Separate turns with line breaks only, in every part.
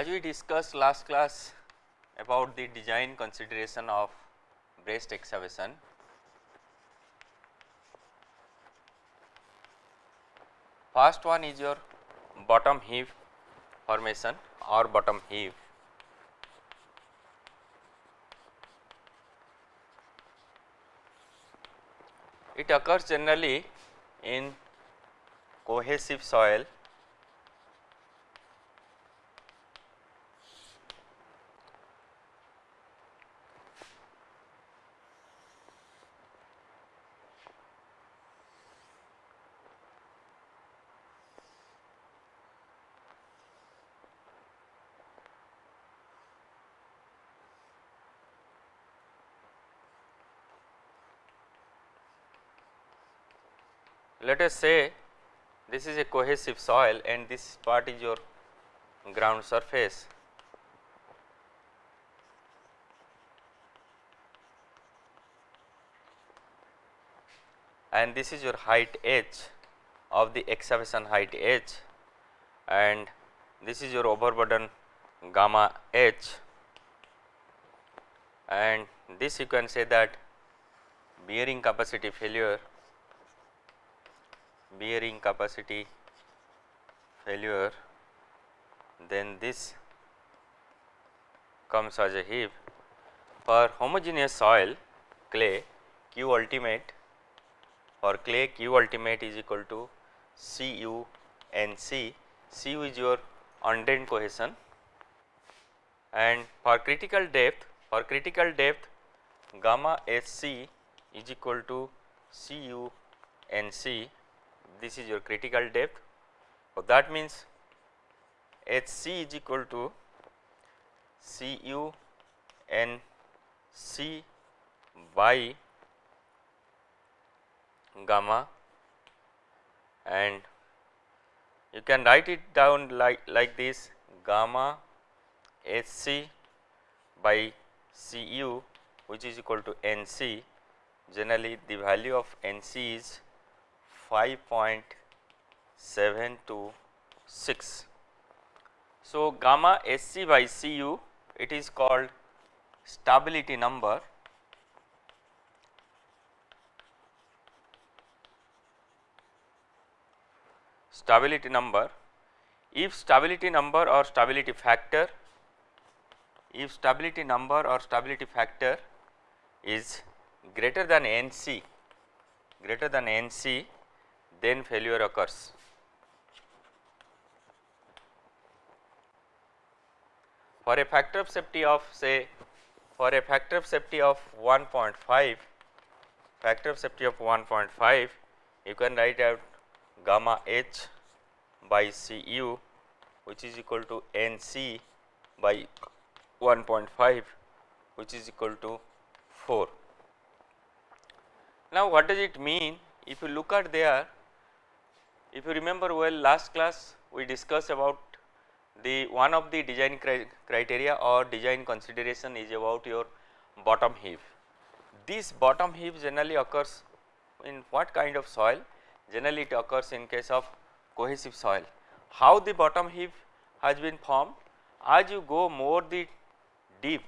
As we discussed last class about the design consideration of braced excavation, first one is your bottom heave formation or bottom heave. It occurs generally in cohesive soil let us say this is a cohesive soil and this part is your ground surface. And this is your height h of the excavation height h. And this is your overburden gamma h. And this you can say that bearing capacity failure bearing capacity failure then this comes as a heave for homogeneous soil clay q ultimate for clay q ultimate is equal to Cu n c. Cu is your undrained cohesion. And for critical depth for critical depth gamma Sc is equal to Cu n c this is your critical depth. So, that means Hc is equal to Cu n c by gamma and you can write it down like, like this gamma Hc by Cu which is equal to Nc generally the value of Nc is 5.726. So, gamma Sc by Cu it is called stability number stability number if stability number or stability factor if stability number or stability factor is greater than NC greater than NC then failure occurs. For a factor of safety of say for a factor of safety of 1.5 factor of safety of 1.5 you can write out gamma h by Cu which is equal to Nc by 1.5 which is equal to 4. Now what does it mean if you look at there if you remember well last class we discussed about the one of the design cri criteria or design consideration is about your bottom heave. This bottom heave generally occurs in what kind of soil? Generally it occurs in case of cohesive soil. How the bottom heave has been formed? As you go more the deep,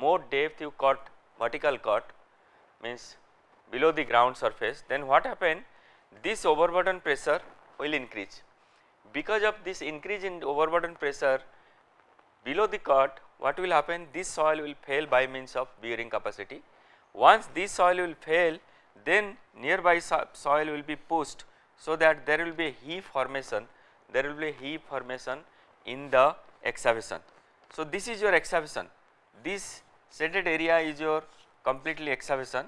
more depth you cut vertical cut means below the ground surface then what happen this overburden pressure will increase. Because of this increase in overburden pressure below the cut what will happen this soil will fail by means of bearing capacity. Once this soil will fail then nearby soil will be pushed so that there will be a heave formation there will be a heave formation in the excavation. So, this is your excavation this shaded area is your completely excavation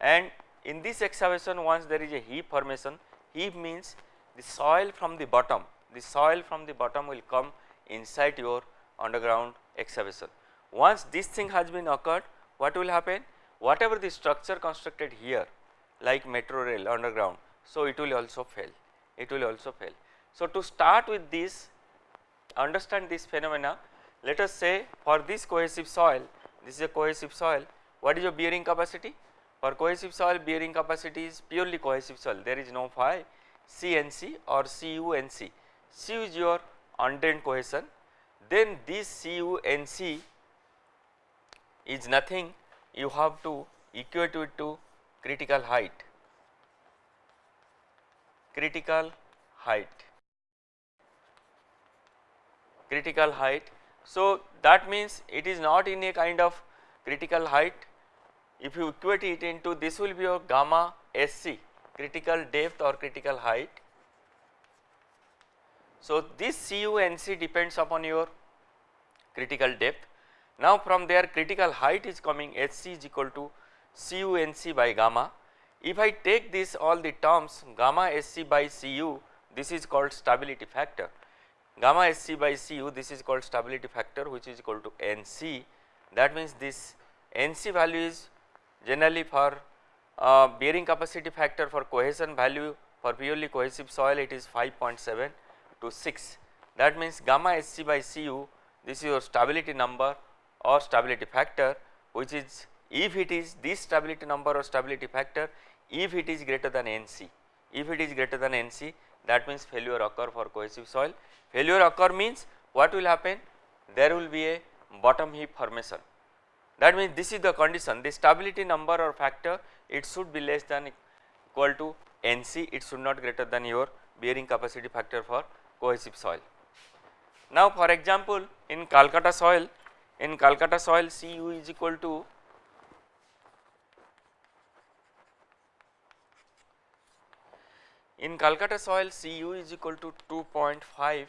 and in this excavation once there is a heave formation heave means the soil from the bottom, the soil from the bottom will come inside your underground excavation. Once this thing has been occurred, what will happen? Whatever the structure constructed here like metro rail underground, so it will also fail, it will also fail. So, to start with this understand this phenomena let us say for this cohesive soil this is a cohesive soil what is your bearing capacity for cohesive soil bearing capacity is purely cohesive soil there is no phi CNC or CUNC. Cu is your undent cohesion, then this CuNC is nothing you have to equate it to critical height critical height critical height. So, that means it is not in a kind of critical height if you equate it into this will be your gamma SC critical depth or critical height. So, this CUNC depends upon your critical depth. Now, from there critical height is coming HC is equal to CUNC by gamma. If I take this all the terms gamma SC by CU this is called stability factor gamma SC by Cu this is called stability factor which is equal to NC that means this NC value is generally for uh, bearing capacity factor for cohesion value for purely cohesive soil it is 5.7 to 6 that means gamma SC by Cu this is your stability number or stability factor which is if it is this stability number or stability factor if it is greater than NC if it is greater than NC that means failure occur for cohesive soil Failure occur means what will happen? There will be a bottom heave formation. That means this is the condition the stability number or factor it should be less than equal to NC it should not greater than your bearing capacity factor for cohesive soil. Now for example in Calcutta soil in Calcutta soil Cu is equal to In Calcutta soil Cu is equal to 2.5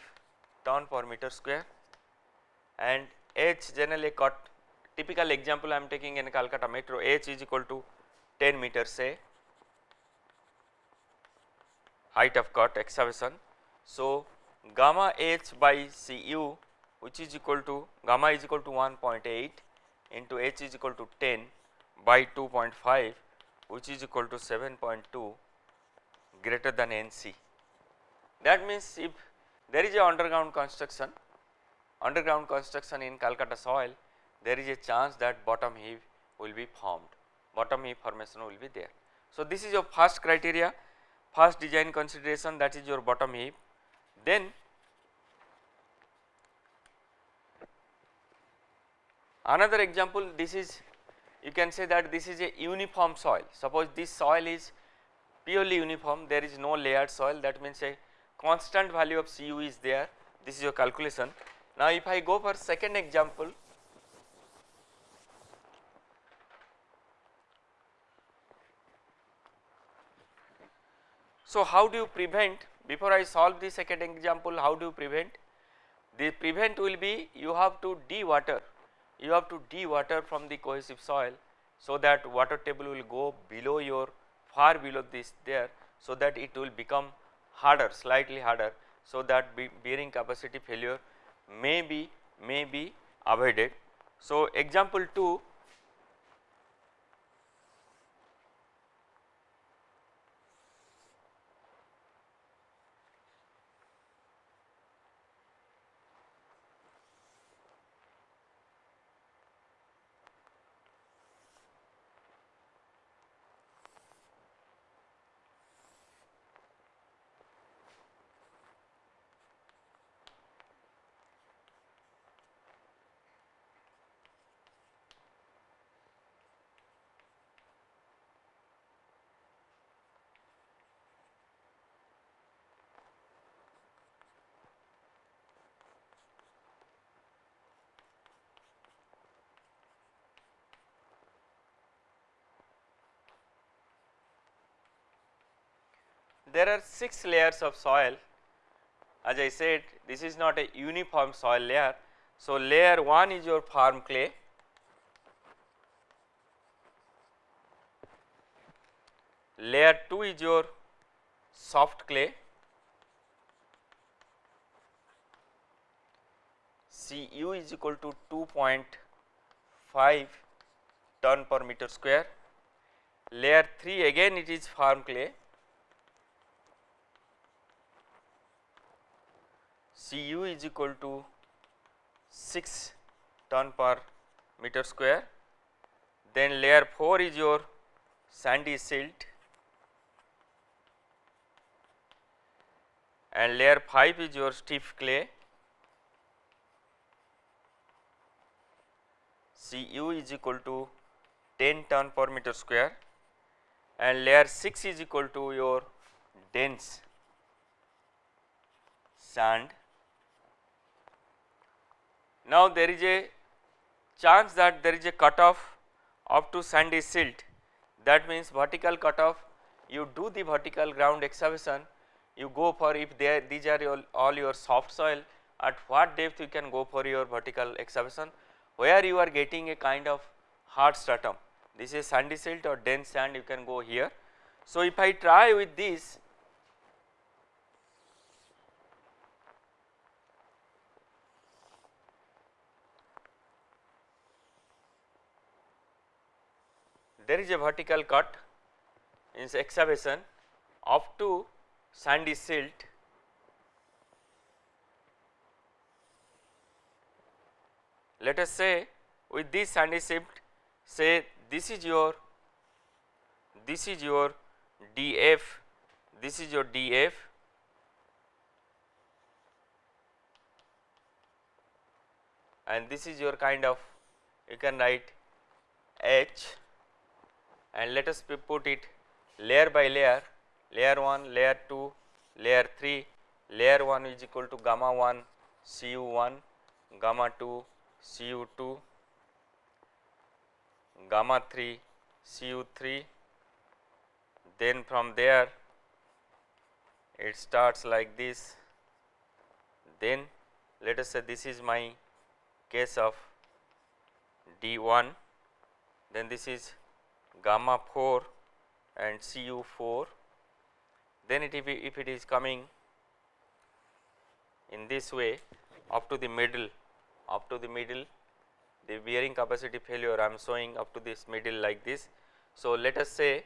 ton per meter square and H generally cut typical example I am taking in Calcutta metro H is equal to 10 meters say height of cut excavation. So, gamma H by Cu which is equal to gamma is equal to 1.8 into H is equal to 10 by 2.5 which is equal to 7.2 greater than NC. That means, if there is a underground construction, underground construction in Calcutta soil, there is a chance that bottom heave will be formed, bottom heave formation will be there. So, this is your first criteria, first design consideration that is your bottom heave. Then another example this is you can say that this is a uniform soil, suppose this soil is purely uniform there is no layered soil that means a constant value of Cu is there this is your calculation. Now if I go for second example So how do you prevent before I solve the second example how do you prevent the prevent will be you have to de-water you have to de-water from the cohesive soil so that water table will go below your far below this there so that it will become harder slightly harder so that bearing capacity failure may be may be avoided. So, example 2 there are 6 layers of soil. As I said this is not a uniform soil layer. So, layer 1 is your firm clay, layer 2 is your soft clay, Cu is equal to 2.5 ton per meter square, layer 3 again it is firm clay Cu is equal to 6 ton per meter square. Then layer 4 is your sandy silt and layer 5 is your stiff clay Cu is equal to 10 ton per meter square and layer 6 is equal to your dense sand. Now there is a chance that there is a cutoff up to sandy silt that means vertical cutoff you do the vertical ground excavation you go for if there these are your, all your soft soil at what depth you can go for your vertical excavation where you are getting a kind of hard stratum this is sandy silt or dense sand you can go here. So if I try with this there is a vertical cut in excavation up to sandy silt. Let us say with this sandy silt say this is your this is your df this is your df and this is your kind of you can write h and let us put it layer by layer. Layer 1 layer 2 layer 3 layer 1 is equal to gamma 1 cu1 gamma 2 cu2 gamma 3 cu3 then from there it starts like this. Then let us say this is my case of d1 then this is gamma 4 and Cu4 then it if, it is coming in this way up to the middle up to the middle the bearing capacity failure I am showing up to this middle like this. So, let us say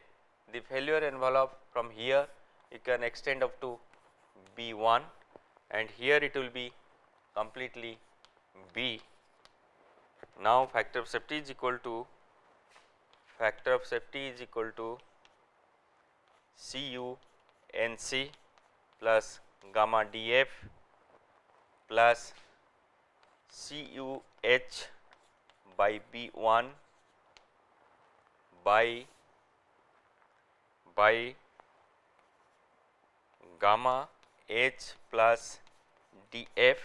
the failure envelope from here you can extend up to B1 and here it will be completely B. Now, factor of safety is equal to factor of safety is equal to Cu NC plus gamma DF plus CUH by B1 by by gamma H plus DF.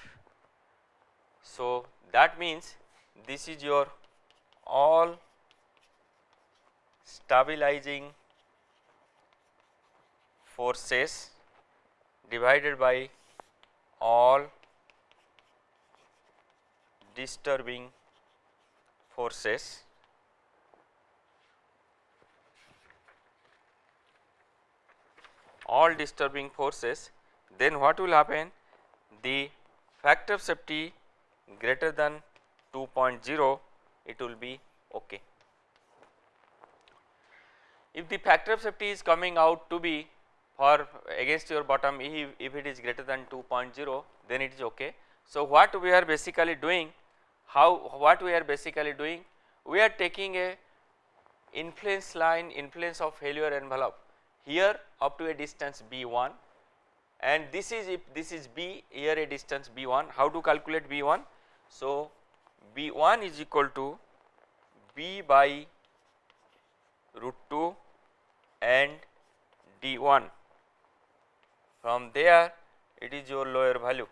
So, that means this is your all stabilizing forces divided by all disturbing forces. All disturbing forces then what will happen? The factor of safety greater than 2.0 it will be okay if the factor of safety is coming out to be for against your bottom if, if it is greater than 2.0 then it is okay. So what we are basically doing how what we are basically doing we are taking a influence line influence of failure envelope. Here up to a distance b1 and this is if this is b here a distance b1 how to calculate b1 so b1 is equal to b by root 2 and d1 from there it is your lower value.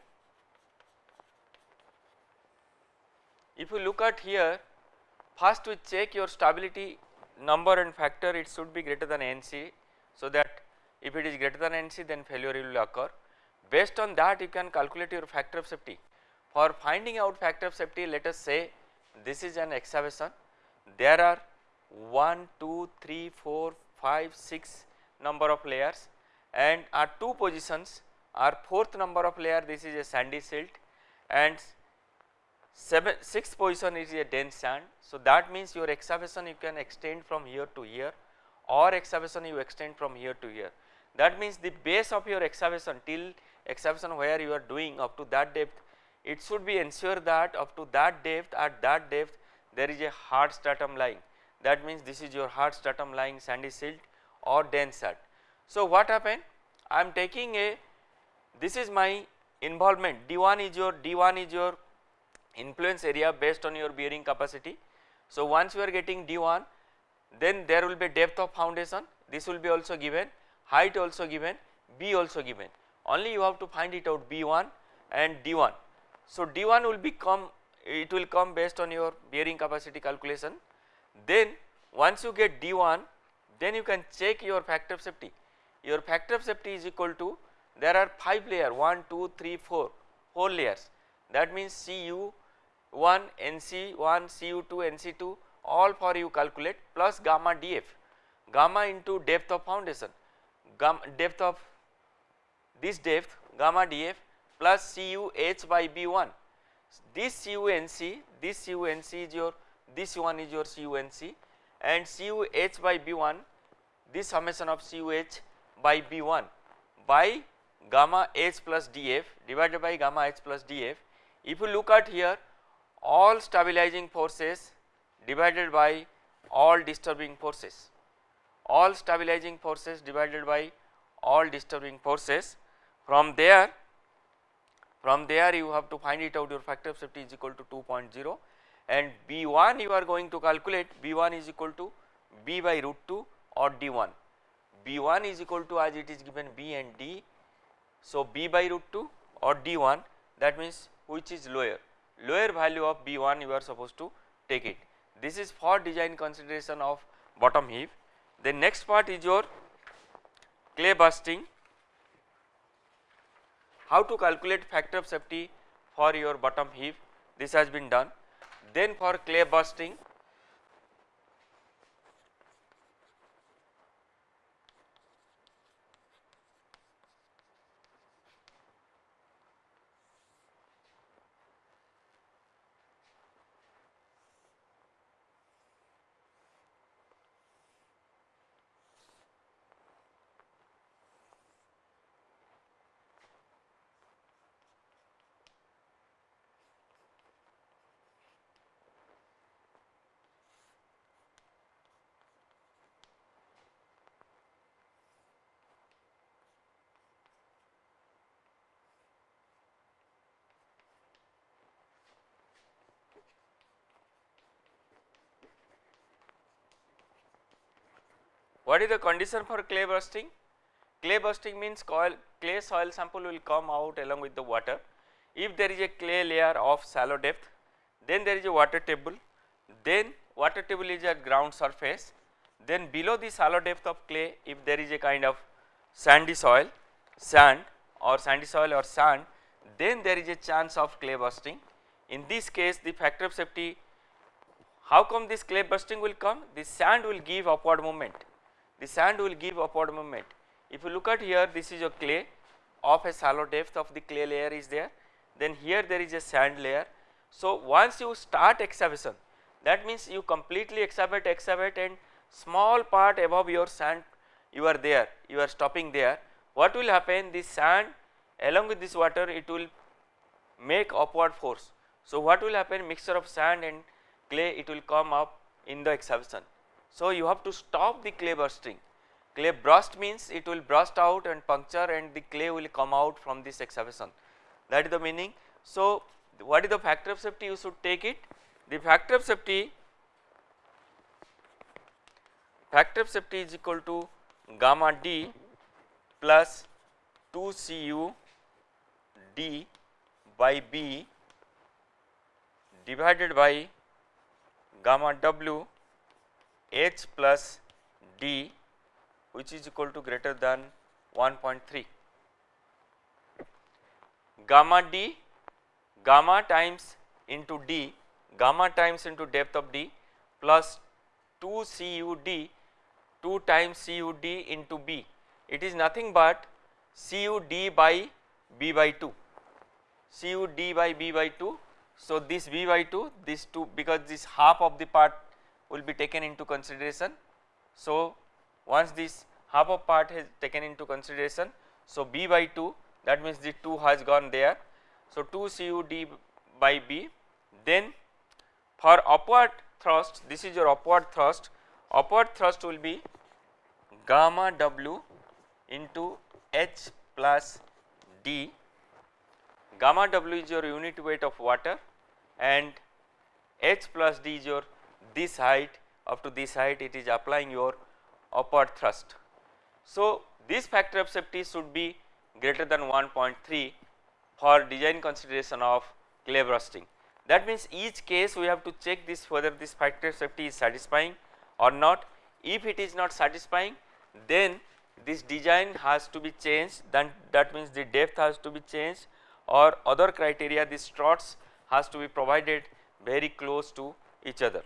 If you look at here first we check your stability number and factor it should be greater than NC so that if it is greater than NC then failure will occur based on that you can calculate your factor of safety. For finding out factor of safety let us say this is an excavation there are 1, 2, 3, 4, 5, 6 number of layers and our two positions our fourth number of layer this is a sandy silt and seven, sixth position is a dense sand. So that means your excavation you can extend from here to here or excavation you extend from here to here. That means the base of your excavation till excavation where you are doing up to that depth it should be ensure that up to that depth at that depth there is a hard stratum lying that means this is your hard stratum lying sandy silt or dense sand. So what happened? I am taking a this is my involvement. D1 is your d1 is your influence area based on your bearing capacity. So, once you are getting d1 then there will be depth of foundation. This will be also given. Height also given. B also given. Only you have to find it out b1 and d1. So, d1 will become it will come based on your bearing capacity calculation then once you get d1 then you can check your factor of safety. Your factor of safety is equal to there are 5 layer 1 2 3 4 4 layers. That means Cu1 Nc1 Cu2 Nc2 all for you calculate plus gamma df gamma into depth of foundation. Gamma depth of this depth gamma df plus Cu h by b1 this CUNC this CUNC is your this one is your CUNC and CUH by B1 this summation of CUH by B1 by gamma H plus DF divided by gamma H plus DF. If you look at here all stabilizing forces divided by all disturbing forces, all stabilizing forces divided by all disturbing forces. From there from there you have to find it out. Your factor of safety is equal to 2.0 and B1 you are going to calculate B1 is equal to B by root 2 or D1. B1 is equal to as it is given B and D. So, B by root 2 or D1 that means which is lower, lower value of B1 you are supposed to take it. This is for design consideration of bottom heave. The next part is your clay bursting, how to calculate factor of safety for your bottom heave this has been done then for clay bursting What is the condition for clay bursting? Clay bursting means coil, clay soil sample will come out along with the water. If there is a clay layer of shallow depth, then there is a water table, then water table is at ground surface, then below the shallow depth of clay if there is a kind of sandy soil, sand or sandy soil or sand, then there is a chance of clay bursting. In this case the factor of safety, how come this clay bursting will come? The sand will give upward movement the sand will give upward movement. If you look at here this is a clay of a shallow depth of the clay layer is there then here there is a sand layer. So, once you start excavation that means you completely excavate excavate and small part above your sand you are there you are stopping there what will happen this sand along with this water it will make upward force. So, what will happen mixture of sand and clay it will come up in the excavation so, you have to stop the clay bursting. Clay burst means it will burst out and puncture and the clay will come out from this excavation that is the meaning. So, what is the factor of safety you should take it? The factor of safety factor of safety is equal to gamma d plus 2 cu d by b divided by gamma w h plus d which is equal to greater than 1.3 gamma d gamma times into d gamma times into depth of d plus 2 CUD 2 times CUD into B. It is nothing but CUD by B by 2 CUD by B by 2 so this B by 2 this 2 because this half of the part will be taken into consideration. So, once this half of part is taken into consideration, so B by 2 that means the 2 has gone there. So, 2 CUD by B then for upward thrust this is your upward thrust upward thrust will be gamma W into H plus D gamma W is your unit weight of water and H plus D is your this height up to this height it is applying your upward thrust. So, this factor of safety should be greater than 1.3 for design consideration of clay bursting. That means each case we have to check this whether this factor of safety is satisfying or not. If it is not satisfying then this design has to be changed then that means the depth has to be changed or other criteria the struts has to be provided very close to each other.